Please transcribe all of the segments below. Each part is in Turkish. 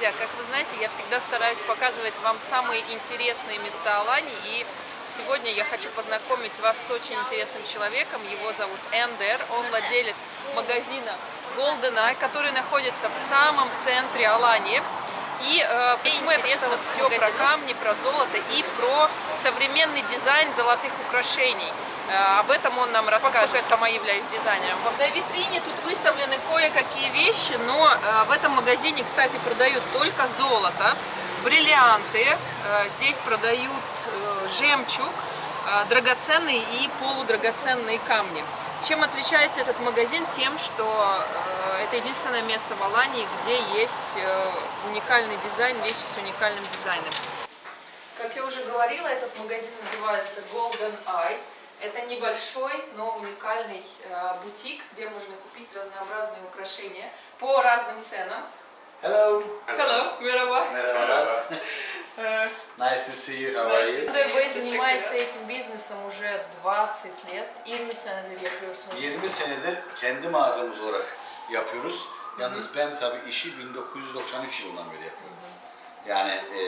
друзья, как вы знаете, я всегда стараюсь показывать вам самые интересные места Алании. И сегодня я хочу познакомить вас с очень интересным человеком. Его зовут Эндер. Он владелец магазина Golden Eye, который находится в самом центре Алании. И э, почему я прочитала все про камни, про золото и про современный дизайн золотых украшений. Э, об этом он нам расскажет, поскольку я сама являюсь дизайнером. На витрине тут выставлены кое-какие вещи, но э, в этом магазине, кстати, продают только золото, бриллианты, э, здесь продают жемчуг, драгоценные и полудрагоценные камни. Чем отличается этот магазин? Тем, что это единственное место в Алании, где есть уникальный дизайн, вещи с уникальным дизайном. Как я уже говорила, этот магазин называется Golden Eye. Это небольшой, но уникальный э, бутик, где можно купить разнообразные украшения по разным ценам. Hello. Hello, merhaba. Merhabalar. Э, Nice to see you. How are you? Эндер занимается этим бизнесом уже 20 лет. 20 senedir yapıyorsunuz. 20 senedir kendi mağazamız olarak yapıyoruz. Yalnız ben tabii işi 1993 yılından beri yapıyorum. Yani e,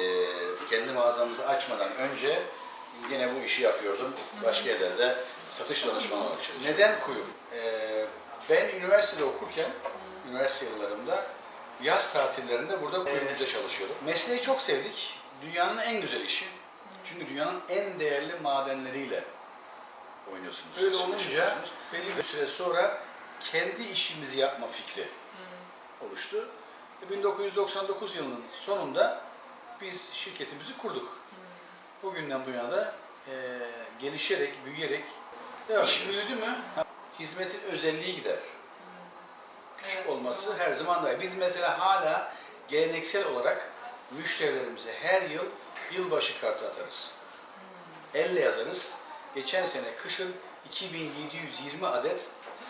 kendi mağazamızı açmadan önce yine bu işi yapıyordum. Başka yerlerde satış danışmanı olarak çalışıyordum. Neden kuyu? E, ben üniversitede okurken, üniversite yıllarımda yaz tatillerinde burada kuyumcuda çalışıyordum. Mesleği çok sevdik. Dünyanın en güzel işi. Çünkü dünyanın en değerli madenleriyle oynuyorsunuz. Öyle olunca belli bir süre sonra kendi işimizi yapma fikri oluştu. Ve 1999 yılının sonunda biz şirketimizi kurduk. Bugünden bu yana da e, gelişerek, büyüyerek devam İş ediyoruz. büyüdü mü? Hizmetin özelliği gider. Küçük Evet, olması doğru. her zaman da. Biz mesela hala geleneksel olarak müşterilerimize her yıl yılbaşı kartı atarız. Elle yazarız. Geçen sene kışın 2720 adet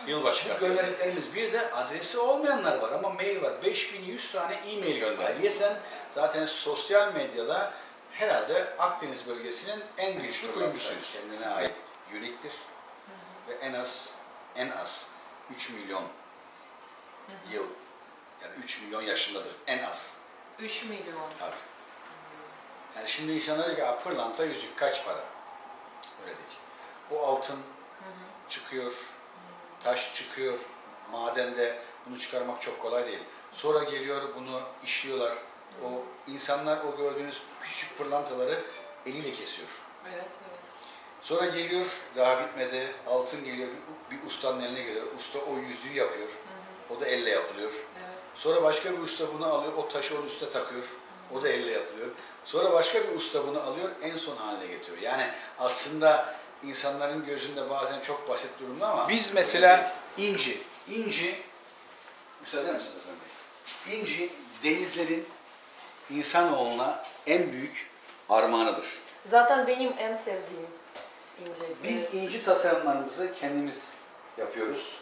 yılbaşı kartı gönderdiklerimiz bir de adresi olmayanlar var ama mail var. 5100 tane e-mail gönderdik. Ayrıyeten zaten sosyal medyada herhalde Akdeniz bölgesinin en güçlü kuyumcusuyuz. Kendine ait uniktir ve en az en az 3 milyon yıl yani 3 milyon yaşındadır en az 3 milyon. tabii. Yani şimdi insanlar diyor ki "Aa, pırlanta yüzük kaç para? Öyle değil. O altın çıkıyor, taş çıkıyor, madende bunu çıkarmak çok kolay değil. Sonra geliyor bunu işliyorlar. O insanlar o gördüğünüz küçük pırlantaları eliyle kesiyor. Evet, evet. Sonra geliyor, daha bitmedi, altın geliyor, bir, bir ustanın eline geliyor. Usta o yüzüğü yapıyor. O da elle yapılıyor. Evet. Sonra başka bir usta bunu alıyor, o taşı onun üstüne takıyor. O da elle yapılıyor. Sonra başka bir usta bunu alıyor, en son haline getiriyor. Yani aslında insanların gözünde bazen çok basit durumda ama Biz mesela inci, inci, müsaade misiniz Hasan Bey? İnci denizlerin insanoğluna en büyük armağanıdır. Zaten benim en sevdiğim ince. Biz inci tasarımlarımızı kendimiz yapıyoruz.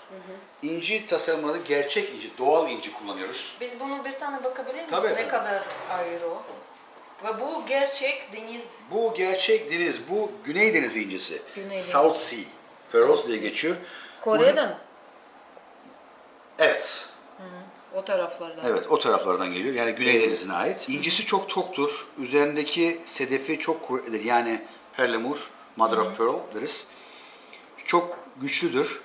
İnci tasarımları gerçek inci, doğal inci kullanıyoruz. Biz bunu bir tane bakabilir miyiz? Tabii ne kadar ayrı o? Ve bu gerçek deniz. Bu gerçek deniz, bu Güney Deniz incisi. Güney South Sea, Pearls diye geçiyor. Kore'den. Evet, O taraflardan. evet o taraflardan geliyor. Yani Güney Denizi'ne ait. İncisi çok toktur. Üzerindeki sedefi çok kuvvetlidir. Yani perlemur, mother of pearl deriz. Çok güçlüdür.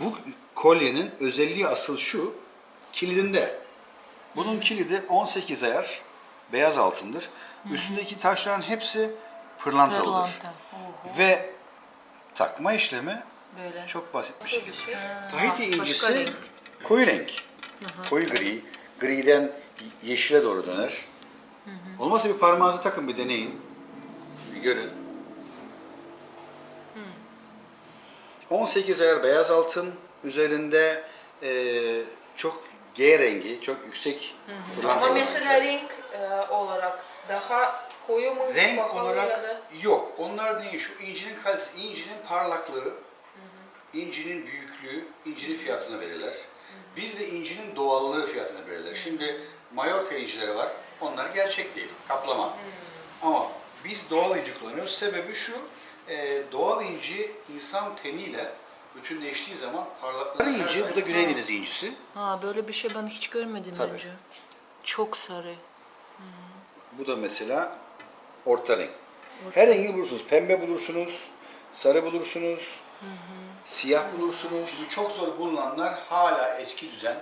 Bu kolyenin özelliği asıl şu, kilidinde. Bunun kilidi 18 ayar, beyaz altındır. Üstündeki taşların hepsi pırlantalıdır. Pırlanta. Oho. Ve takma işlemi Böyle. çok basit bir şekilde. şey? Tahiti incisi koyu renk. Koyu gri. Griden yeşile doğru döner. Olmazsa bir parmağınızı takın bir deneyin. Bir görün. 18 ayar beyaz altın üzerinde eee, çok G rengi, çok yüksek Ama pırlantalar mesela renk e, olarak daha koyu mu? Renk pahalı ya olarak da- yok. Onlar değil. Şu incinin kalitesi, incinin parlaklığı, incinin büyüklüğü, incinin fiyatını verirler. Bir de incinin doğallığı fiyatını verirler. Şimdi Mallorca incileri var. Onlar gerçek değil. Kaplama. Ama biz doğal inci kullanıyoruz. Sebebi şu. e, doğal inci insan teniyle bütünleştiği zaman parlaklığı inci, bu da Güney Denizi incisi. Ha böyle bir şey ben hiç görmedim Tabii. önce. Çok sarı. Bu da mesela orta renk. Her rengi bulursunuz. Pembe bulursunuz, sarı bulursunuz, siyah bulursunuz. Bu çok zor bulunanlar hala eski düzen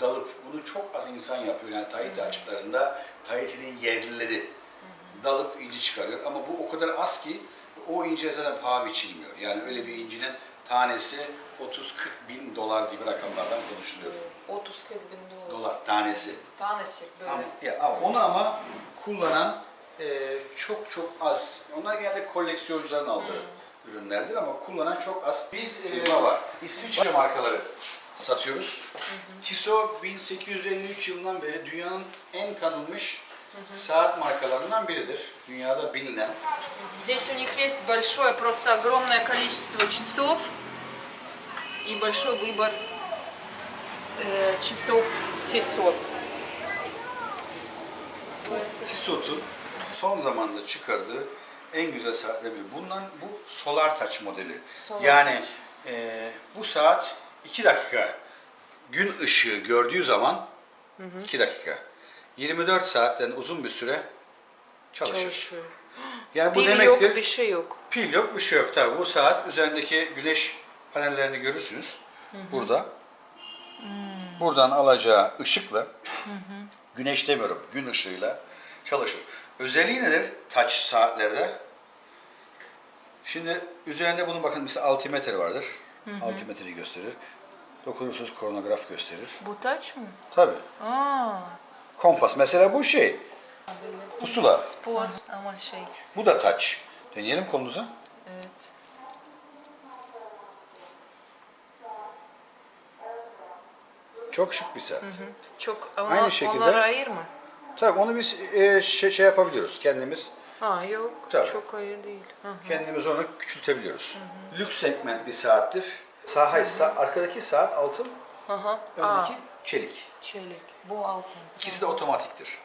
dalıp bunu çok az insan yapıyor. Yani Tahiti açıklarında Tahiti'nin yerlileri dalıp inci çıkarıyor. Ama bu o kadar az ki o inci zaten paha biçilmiyor. Yani öyle bir incinin tanesi 30-40 bin dolar gibi rakamlardan konuşuluyor. 30 bin dolar. Dolar tanesi. Tanesi böyle. Ama, ya, onu ama kullanan e, çok çok az. Onlar genelde koleksiyoncuların aldığı ürünlerdir ama kullanan çok az. Biz e, var. İsviçre markaları satıyoruz. Tissot 1853 yılından beri dünyanın en tanınmış saat markalarından biridir. Dünyada bilinen. Здесь у них есть большое, просто огромное количество часов и большой выбор э, часов Tissot. Tissot'un son zamanda çıkardığı en güzel saatler biri. Bundan bu Solar Touch modeli. Solar yani Touch. e, bu saat 2 dakika gün ışığı gördüğü zaman 2 dakika 24 saatten uzun bir süre çalışır. Çalışıyor. Yani bu Pil demektir. yok, bir şey yok. Pil yok, bir şey yok. Tabii bu saat üzerindeki güneş panellerini görürsünüz. Burada. Buradan alacağı ışıkla, güneş demiyorum, gün ışığıyla çalışır. Özelliği nedir touch saatlerde? Şimdi üzerinde bunun bakın mesela altimetre vardır. Altimetreyi gösterir. Dokunursunuz kronograf gösterir. Bu taç mı? Tabii. Aa, Kompas. Mesela bu şey. Pusula. spor ama şey. Bu da touch. Deneyelim kolunuza. Evet. Çok şık bir saat. Çok ona, Aynı şekilde- onlara ayır mı? Tabii onu biz e, şey, şey yapabiliyoruz. Kendimiz Ha yok. Tabii. Çok hayır değil. Hı. kendimiz onu küçültebiliyoruz. Lüks segment bir saattir. Hayır, sağ- arkadaki saat altın, Aha. Aa, öndeki çelik. çelik. Bu altın. İkisi de otomatiktir.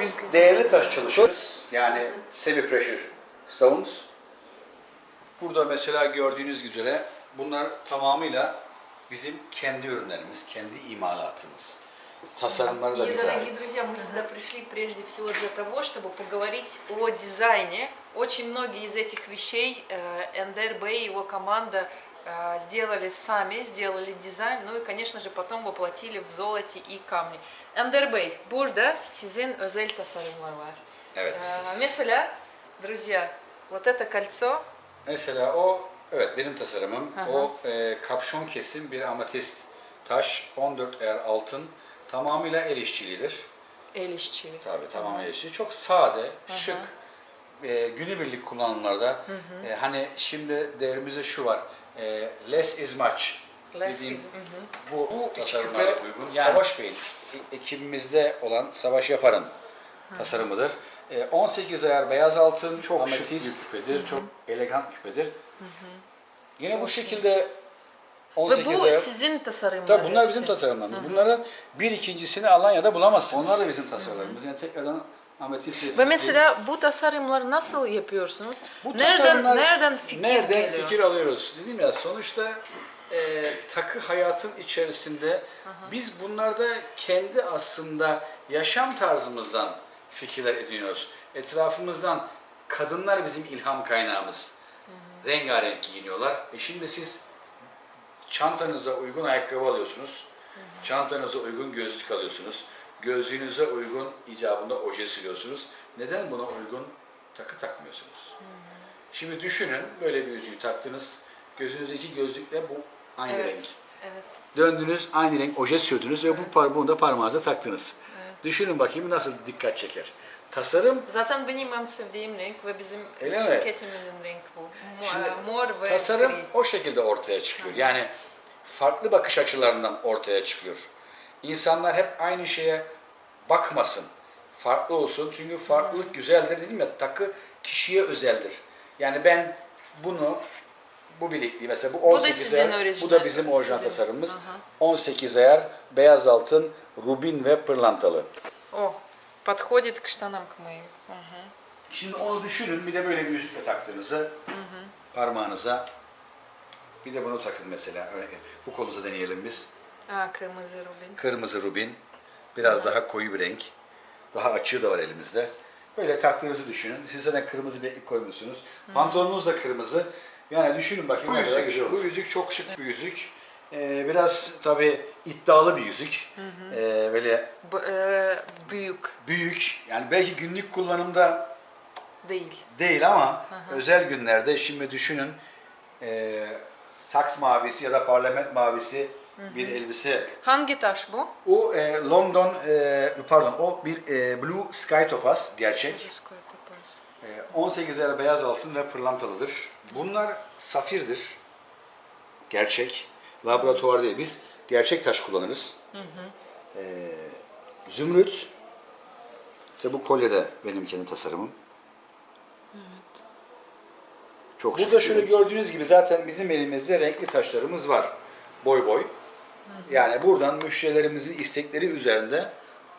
Biz değerli taş çalışıyoruz. Yani semi pressure stones. Burada mesela gördüğünüz üzere bunlar tamamıyla bizim kendi ürünlerimiz, kendi imalatımız. И, дорогие друзья, мы сюда пришли прежде всего для того, чтобы поговорить о дизайне. Очень многие из этих вещей э, Эндер Бэй и его команда э, сделали сами, сделали дизайн, ну и, конечно же, потом воплотили в золоте и камне. Эндер Бэй, burada sizin özel tasarımlar var. Mesela, друзья, вот это кольцо, Mesela o, evet benim tasarımım. O e, kapşon kesim bir ametist taş, 14 er altın. Tamamıyla el işçiliğidir. el işçiliği. Tabii tamamen el işçiliği. Çok sade, şık, e, günübirlik kullanımlarda. E, hani şimdi devrimizde şu var, e, less is much. Less dediğim is- hı hı. Bu, bu tasarımlara uygun. Savaş Bey'in e- ekibimizde olan Savaş Yapar'ın tasarımıdır. E, 18 ayar beyaz altın, çok ametist küpedir, çok elegant küpedir. Yine bu şekilde Ve 18 bu ayar... sizin tasarımlar. Tabii bunlar bizim tasarımlarımız. Bunların bir ikincisini Alanya'da bulamazsınız. Onlar da bizim tasarımlarımız. Yani tekrardan ametist ve Ve mesela bu tasarımları nasıl yapıyorsunuz? Bu nereden tasarımlar- nereden fikir nereden geliyor? fikir alıyoruz? Dedim ya sonuçta e, takı hayatın içerisinde biz bunlarda kendi aslında yaşam tarzımızdan fikirler ediniyoruz. Etrafımızdan kadınlar bizim ilham kaynağımız. Rengarenk giyiniyorlar. E şimdi siz çantanıza uygun ayakkabı alıyorsunuz. Çantanıza uygun gözlük alıyorsunuz. Gözlüğünüze uygun icabında oje sürüyorsunuz. Neden buna uygun takı takmıyorsunuz? Şimdi düşünün böyle bir yüzüğü taktınız. Gözünüzdeki gözlükle bu aynı Evet. renk. Evet. Döndünüz aynı renk oje sürdünüz ve bu par bunu da parmağınıza taktınız. Düşünün bakayım nasıl dikkat çeker. Tasarım Zaten benim en sevdiğim renk ve bizim Öyle mi? şirketimizin renk bu. Şimdi Mor ve tasarım gri. o şekilde ortaya çıkıyor. Yani farklı bakış açılarından ortaya çıkıyor. İnsanlar hep aynı şeye bakmasın. Farklı olsun. Çünkü farklılık güzeldir dedim ya takı kişiye özeldir. Yani ben bunu bu bilekliği mesela bu Bu da 18 sizin ayar, bu orijinal, da bizim orijinal tasarımımız. Aha. 18 ayar, beyaz altın, rubin ve pırlantalı. О, подходит к штанам к моим. Ага. Şimdi onu düşünün bir de böyle bir yüzükle taktığınızı parmağınıza bir de bunu takın mesela. Örnek- Bu kolunuza deneyelim biz. А, кырмызы рубин. Kırmızı rubin. Biraz daha koyu bir renk. Daha açığı da var elimizde. Böyle taktığınızı düşünün. Siz zaten kırmızı bir iplik koymuşsunuz. Pantolonunuz da kırmızı. Yani düşünün bakayım. Bu yüzük yüzük, güzel bu yüzük çok şık bir yüzük. Ee, biraz tabii iddialı bir yüzük. Ee, böyle B- e, büyük büyük. Yani belki günlük kullanımda değil. değil ama özel günlerde şimdi düşünün e, saks mavisi ya da parlament mavisi bir elbise. Hangi taş bu? O e, London e, pardon o bir e, Blue Sky Topaz gerçek. E, 18 yer beyaz altın ve pırlantalıdır. Bunlar safirdir. Gerçek. Laboratuvar değil. Biz gerçek taş kullanırız. E, zümrüt. İşte bu kolye de benim kendi tasarımım. Çok Burada şöyle gördüğünüz gibi zaten bizim elimizde renkli taşlarımız var. Boy boy. Yani buradan müşterilerimizin istekleri üzerinde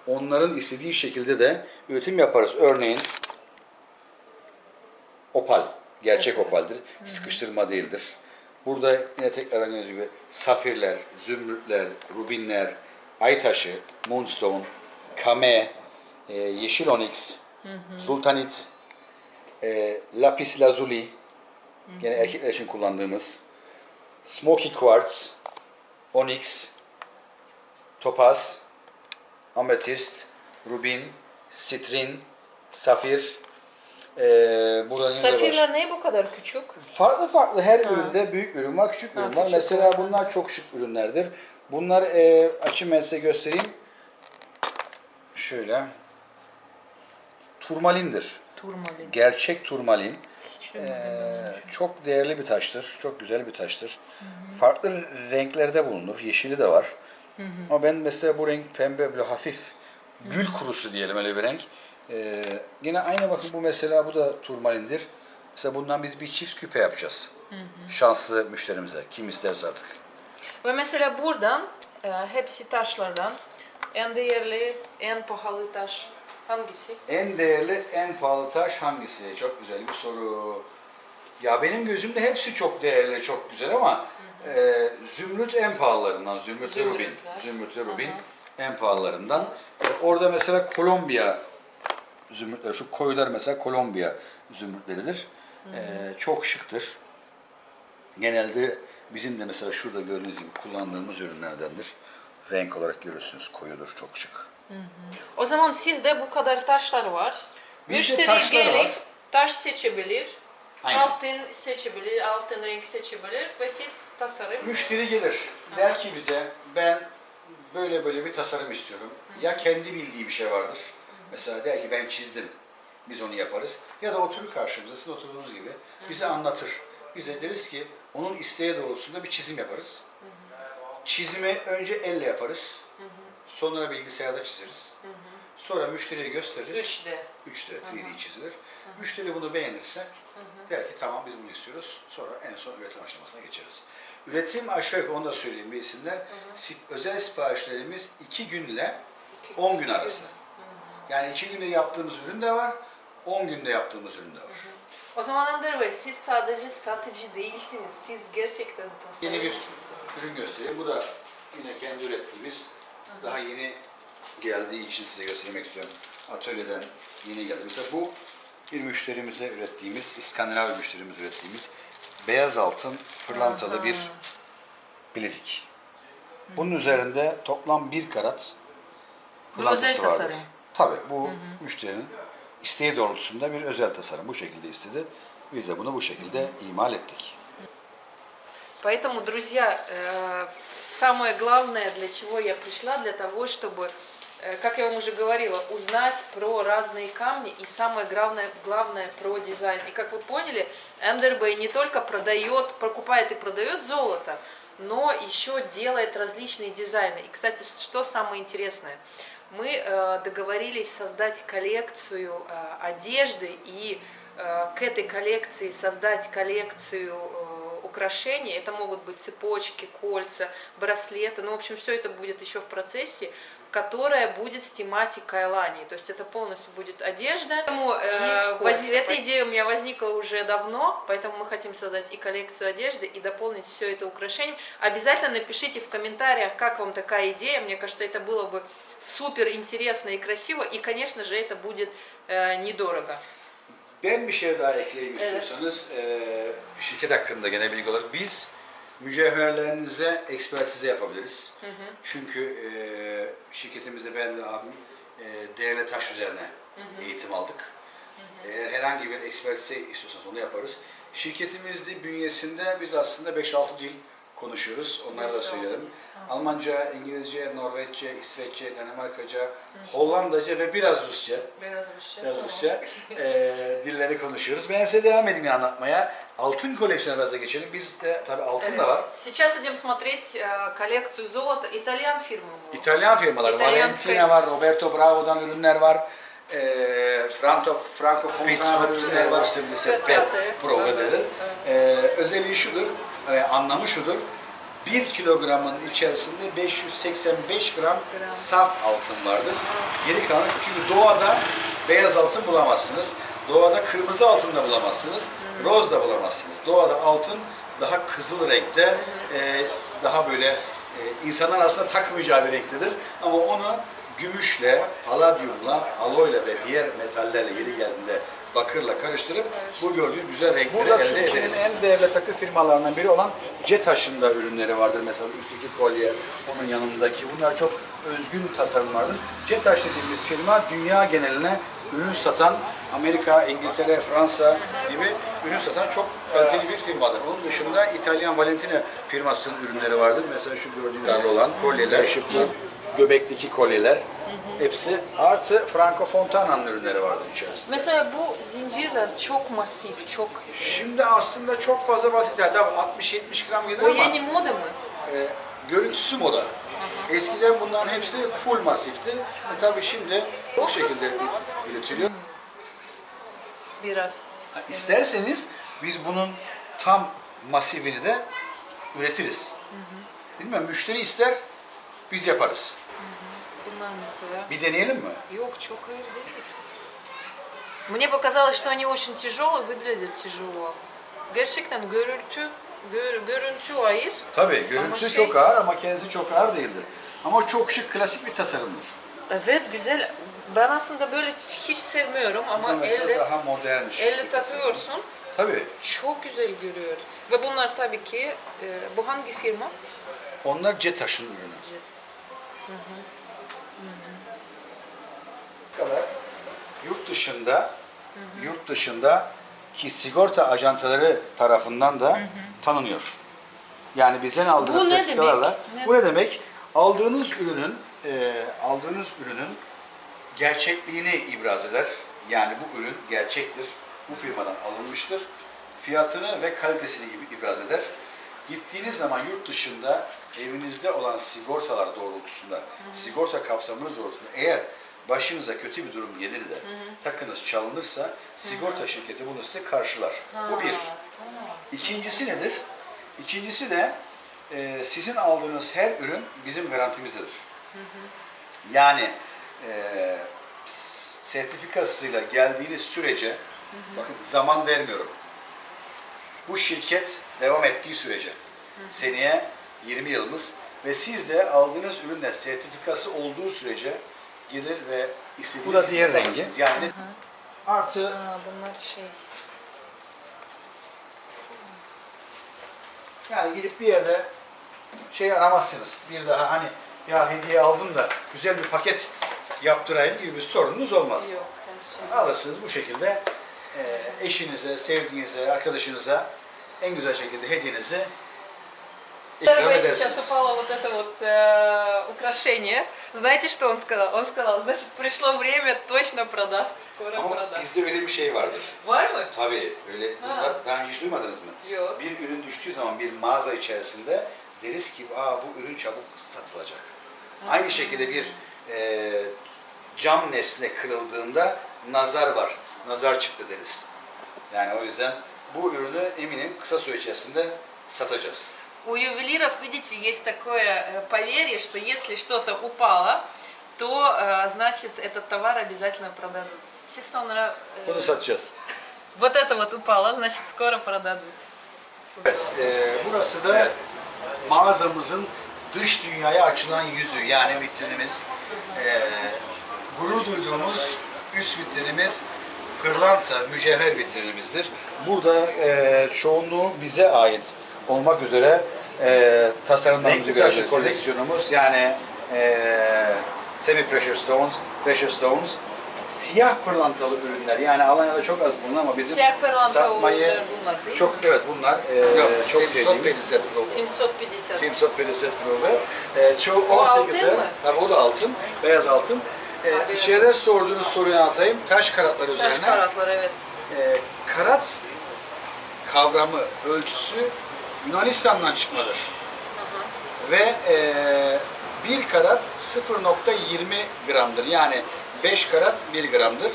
onların istediği şekilde de üretim yaparız. Örneğin opal, gerçek opaldir. Sıkıştırma değildir. Burada yine tekrar gördüğünüz gibi safirler, zümrütler, rubinler, ay taşı, moonstone, kame, e, yeşil onyx, sultanit, e, lapis lazuli, gene erkekler için kullandığımız, smoky quartz, onyx, topaz, ametist, rubin, sitrin, safir. Ee, burada yine de var. Safirler ne bu kadar küçük? Farklı farklı her üründe büyük ürün var, küçük ürün var. küçük Mesela bunlar çok şık ürünlerdir. Bunlar e, açayım ben size göstereyim. Şöyle. Turmalindir. Turmalin. Gerçek turmalin. Hiç Ee, çok değerli bir taştır. Çok güzel bir taştır. Farklı renklerde bulunur. Yeşili de var. Ama ben mesela bu renk pembe böyle hafif gül kurusu diyelim öyle bir renk. Ee, yine aynı bakın bu mesela bu da turmalindir. Mesela bundan biz bir çift küpe yapacağız. Şanslı müşterimize. Kim isterse artık. Ve mesela buradan e, hepsi taşlardan en değerli, en pahalı taş hangisi? En değerli, en pahalı taş hangisi? Çok güzel bir soru. Ya benim gözümde hepsi çok değerli, çok güzel ama e, zümrüt en pahalılarından. Zümrüt ve rubin. Zümrüt ve rubin en pahalılarından. E, orada mesela Kolombiya zümrütleri, şu koyular mesela Kolombiya zümrütleridir. E, çok şıktır. Genelde bizim de mesela şurada gördüğünüz gibi kullandığımız ürünlerdendir. Renk olarak görürsünüz koyudur, çok şık. O zaman sizde bu kadar taşlar var. Müşteri taşlar gelip var. taş seçebilir. Aynen. Altın seçebilir, altın renk seçebilir ve siz tasarım. Müşteri gelir, der ki bize ben böyle böyle bir tasarım istiyorum. Ya kendi bildiği bir şey vardır. Mesela der ki ben çizdim. Biz onu yaparız. Ya da oturur karşımıza, siz oturduğunuz gibi bize anlatır. Bize deriz ki onun isteği doğrultusunda bir çizim yaparız. Çizimi önce elle yaparız. Sonra bilgisayarda çizeriz. Sonra müşteriye gösteririz. 3D. 3D 3D çizilir. Müşteri bunu beğenirse der ki tamam biz bunu istiyoruz. Sonra en son üretim aşamasına geçeriz. Üretim aşağı yukarı onu da söyleyeyim bilsinler. Si- Özel siparişlerimiz 2 günle 10 gün arası. Yani 2 günde yaptığımız ürün de var, 10 günde yaptığımız ürün de var. O zaman Ender Bey siz sadece satıcı değilsiniz. Siz gerçekten Yeni bir tasarımcısınız. ürün göstereyim. Bu da yine kendi ürettiğimiz, daha yeni geldiği için size göstermek istiyorum. Atölyeden yeni geldi. Mesela bu bir müşterimize ürettiğimiz, İskandinav müşterimiz ürettiğimiz beyaz altın pırlantalı bir bilezik. Bunun üzerinde toplam bir karat pırlantası vardır. tasarım. Tabii bu müşterinin isteği doğrultusunda bir özel tasarım. Bu şekilde istedi. Biz de bunu bu şekilde imal ettik. Поэтому, друзья, э, самое главное, для чего я пришла, для того, чтобы, э, как я вам уже говорила, узнать про разные камни и самое главное, главное про дизайн. И как вы поняли, Эндербей не только продает, покупает и продает золото, но еще делает различные дизайны. И, кстати, что самое интересное, мы э, договорились создать коллекцию э, одежды и э, к этой коллекции создать коллекцию украшений. Это могут быть цепочки, кольца, браслеты. Ну, в общем, все это будет еще в процессе. которая будет с тематикой Алании. То есть это полностью будет одежда. Поэтому, э, воз-. Эта идея у меня возникла уже давно, поэтому мы хотим создать и коллекцию одежды, и дополнить все это украшением. Обязательно напишите в комментариях, как вам такая идея. Мне кажется, это было бы супер интересно и красиво. И, конечно же, это будет э, недорого. Ben bir şey daha ekleyeyim istiyorsanız eee, şirket hakkında gene bilgi olarak biz mücevherlerinize ekspertize yapabiliriz. Çünkü eee şirketimizde ben ve abim eee değerli taş üzerine eğitim aldık. Eğer herhangi bir ekspertize istiyorsanız onu yaparız. Şirketimizde bünyesinde biz aslında 5-6 dil konuşuyoruz. Onları da 5-6 söyleyelim. dil. Almanca, İngilizce, Norveççe, İsveççe, Danimarkaca, Hollandaca ve biraz Rusça. Biraz Rusça. Biraz Rusça eee, dilleri konuşuyoruz. Ben size devam edeyim anlatmaya. Altın koleksiyonu biraz da geçelim. Bizde tabii altın da var. Сейчас идем смотреть э, коллекцию золота. Итальян фирмы была. İtalyan firmaları, İtalyan Valentina firma. var, Roberto Bravo'dan ürünler var. Eee Franco, Franco Fontana ürünler var. Şimdi ise Pet, PET pet, Pro evet, denir. Eee, özelliği şudur, eee, anlamı şudur. 1 kilogramın içerisinde 585 gram saf altın vardır. Geri kalan çünkü doğada beyaz altın bulamazsınız. Doğada kırmızı altın da bulamazsınız. Roz da bulamazsınız. Doğada altın daha kızıl renkte, eee, daha böyle eee, insanlar aslında takmayacağı bir renktedir. Ama onu gümüşle, paladyumla, aloyla ve diğer metallerle yeri geldiğinde bakırla karıştırıp bu gördüğünüz güzel renkleri Burada elde Türkiye'nin ederiz. en değerli takı firmalarından biri olan C-Taş'ın da ürünleri vardır. Mesela üstteki kolye, onun yanındaki. Bunlar çok özgün tasarımlardır. C-Taş dediğimiz firma dünya geneline ürün satan Amerika, İngiltere, Fransa gibi ürün satan çok kaliteli bir firmadır. Onun dışında İtalyan Valentina firmasının ürünleri vardır. Mesela şu gördüğünüz olan kolyeler, bu göbekteki kolyeler. Hepsi artı Franco Fontana'nın ürünleri vardır içerisinde. Mesela bu zincirler çok masif, çok... Şimdi aslında çok fazla basit. Yani tabii 60-70 gram gelir O ama yeni moda mı? E, görüntüsü moda. Eskiden bunların hepsi full masifti. E tabii şimdi bu şekilde üretiliyor. Biraz. İsterseniz biz bunun tam masifini de üretiriz. Bilmem müşteri ister, biz yaparız Bunlar mesela. Bir deneyelim mi? Yok, çok ağır değil. Мне показалось, что они очень тяжелые, выглядят тяжело. Gerçekten görüntü, gör, görüntü hayır. Tabii görüntüsü Ama şey- çok ağır ama kendisi çok ağır değildir. Ama çok şık, klasik bir tasarımdır. Evet güzel. Ben aslında böyle hiç sevmiyorum Bu ama mesela elle, daha modern şık elle bir tasarım. takıyorsun. Tabii. Çok güzel görüyor. Ve bunlar tabii ki, e, bu hangi firma? Onlar C-Taş'ın ürünü. kadar yurt dışında yurt dışında ki sigorta ajantaları tarafından da tanınıyor. Yani bizden aldığınız Bu ne sertifikalarla demek? Bu ne demek? Aldığınız ürünün e, aldığınız ürünün gerçekliğini ibraz eder. Yani bu ürün gerçektir. Bu firmadan alınmıştır. Fiyatını ve kalitesini ib- ibraz eder. Gittiğiniz zaman yurt dışında evinizde olan sigortalar doğrultusunda, sigorta kapsamınız doğrultusunda eğer başınıza kötü bir durum gelir de takınız çalınırsa sigorta şirketi bunu size karşılar. Bu bir. İkincisi nedir? İkincisi de e, sizin aldığınız her ürün bizim garantimizdedir. Yani e, sertifikasıyla geldiğiniz sürece, bakın zaman vermiyorum. Bu şirket devam ettiği sürece, seneye 20 yılımız ve siz de aldığınız ürünle sertifikası olduğu sürece gelir ve istediğiniz Bu da diğer rengi. Yani Artı Aa, bunlar şey. yani gidip bir yerde şey aramazsınız. Bir daha hani ya hediye aldım da güzel bir paket yaptırayım gibi bir sorununuz olmaz. Yok, şey. Alırsınız bu şekilde eşinize, sevdiğinize, arkadaşınıza en güzel şekilde hediyenizi ikram Первое сейчас edersiniz. упало вот это вот э, украшение. Знаете, что он сказал? Он сказал, значит, пришло время, точно продаст, скоро ama продаст. bizde öyle bir şey vardır. Var mı? Tabii öyle. Ha. Daha, daha önce hiç duymadınız mı? Yok. Bir ürün düştüğü zaman bir mağaza içerisinde deriz ki Aa, bu ürün çabuk satılacak. Aynı şekilde bir e, cam nesne kırıldığında nazar var. Nazar çıktı deriz. Yani o yüzden bu ürünü eminim kısa süre içerisinde satacağız. У ювелиров, видите, есть такое э, поверье, что если что-то упало, то э, значит этот товар обязательно продадут. Si sonra э, Bunu satacağız. вот это вот упало, значит скоро продадут. Evet, e, burası da mağazamızın dış dünyaya açılan yüzü yani vitrinimiz. E, gurur duyduğumuz üst vitrinimiz pırlanta, mücevher vitrinimizdir. Burada e, çoğunluğu bize ait olmak üzere e, tasarımlarımızı göreceksiniz. koleksiyonumuz yani e, semi precious stones, precious stones, siyah pırlantalı ürünler yani Alanya'da çok az bulunan ama bizim Siyah pırlanta satmayı ürünler bunlar değil mi? çok evet bunlar e, Yok, çok Simsot sevdiğimiz Peliset Pro. 750. Simsot Peliset Pro ve e, çoğu O 18'e altın mı? tabii o da altın, beyaz altın. E, içeride sorduğunuz soruyu anlatayım. Taş karatlar Taş üzerine. karatlar evet. E, karat kavramı, ölçüsü Yunanistan'dan çıkmadır. Ve e, bir karat 0.20 gramdır. Yani 5 karat 1 gramdır.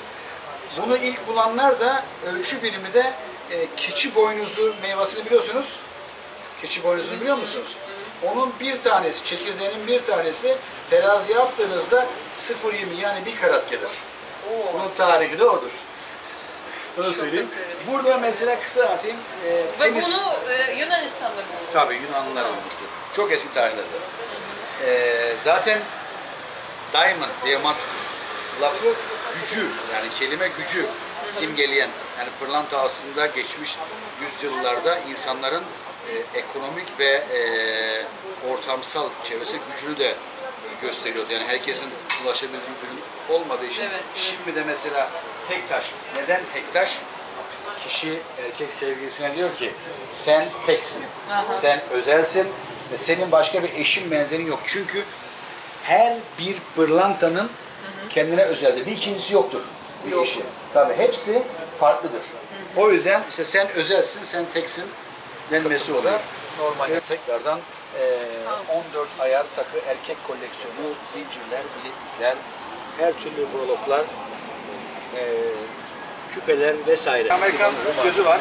Bunu ilk bulanlar da ölçü birimi de e, keçi boynuzu meyvasını biliyorsunuz. Keçi boynuzunu biliyor musunuz? Onun bir tanesi, çekirdeğinin bir tanesi teraziye attığınızda 0.20 yani bir karat gelir. Oo. Bunun tarihi de odur. Bunu Çok söyleyeyim. Burada mesela kısa atayım. E, Ve tenis... bunu e, Yunanistan'da buldum. Tabii Yunanlılar olmuştu. Çok eski tarihlerde. Ee, zaten diamond, diamantus lafı gücü yani kelime gücü simgeleyen yani pırlanta aslında geçmiş yüzyıllarda insanların e, ekonomik ve e, ortamsal çevresi gücünü de gösteriyordu. Yani herkesin ulaşabildiği ürün olmadığı için Evet, evet. şimdi de mesela tek taş. Neden tek taş? Kişi erkek sevgilisine diyor ki sen teksin, Aha. sen özelsin ve senin başka bir eşin benzerin yok. Çünkü her bir pırlantanın kendine özeldir. Bir ikincisi yoktur bir Yok. eşi. Tabii hepsi farklıdır. O yüzden işte sen özelsin, sen teksin denmesi olur. Normalde tekrardan eee, 14 ayar takı erkek koleksiyonu, zincirler, bileklikler, her türlü broloklar, eee, küpeler vesaire. Amerikan sözü var.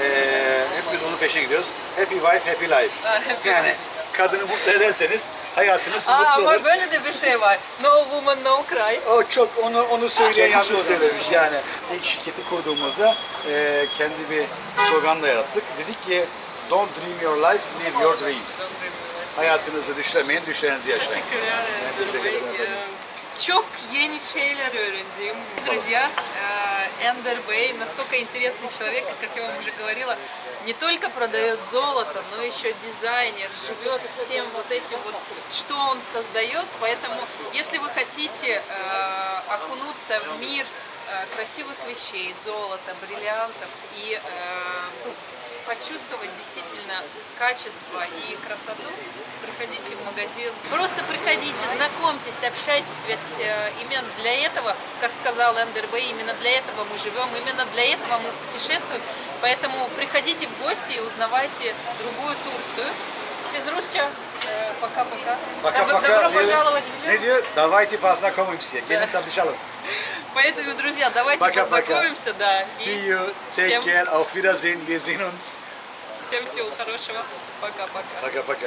Eee hep biz onun peşine gidiyoruz. Happy wife, happy life. Yani kadını mutlu ederseniz hayatınız Aa, mutlu olur. ama böyle de bir şey var. No woman, no cry. O çok onu onu söyleyen yanlış söylemiş. yani. İlk şirketi kurduğumuzda eee, kendi bir slogan da yarattık. Dedik ki Don't dream your life, live your dreams. Hayatınızı düşlemeyin, düşlerinizi yaşayın. Teşekkürler. teşekkür ederim. Ee, Çok yeni şeyler öğrendim. Друзья, Эндер Бэй настолько интересный человек, как я вам уже говорила, не только продает золото, но еще дизайнер, живет всем вот этим вот, что он создает. Поэтому, если вы хотите э, окунуться в мир э, красивых вещей, золота, бриллиантов и э, почувствовать действительно качество и красоту, приходите в магазин. Просто приходите, знакомьтесь, общайтесь. Ведь э, именно для этого, как сказал Эндер Бэй, именно для этого мы живем, именно для этого мы путешествуем. Поэтому приходите в гости и узнавайте другую Турцию. Сизрусча, э, пока-пока. Добро- пожаловать в? Давайте познакомимся. Gelin tanışalım. Поэтому, друзья, давайте Пока-пока. познакомимся, да. See you. Take всем, care. Auf Wiedersehen. Wir sehen uns. всем всего хорошего. Пока-пока. Пока-пока.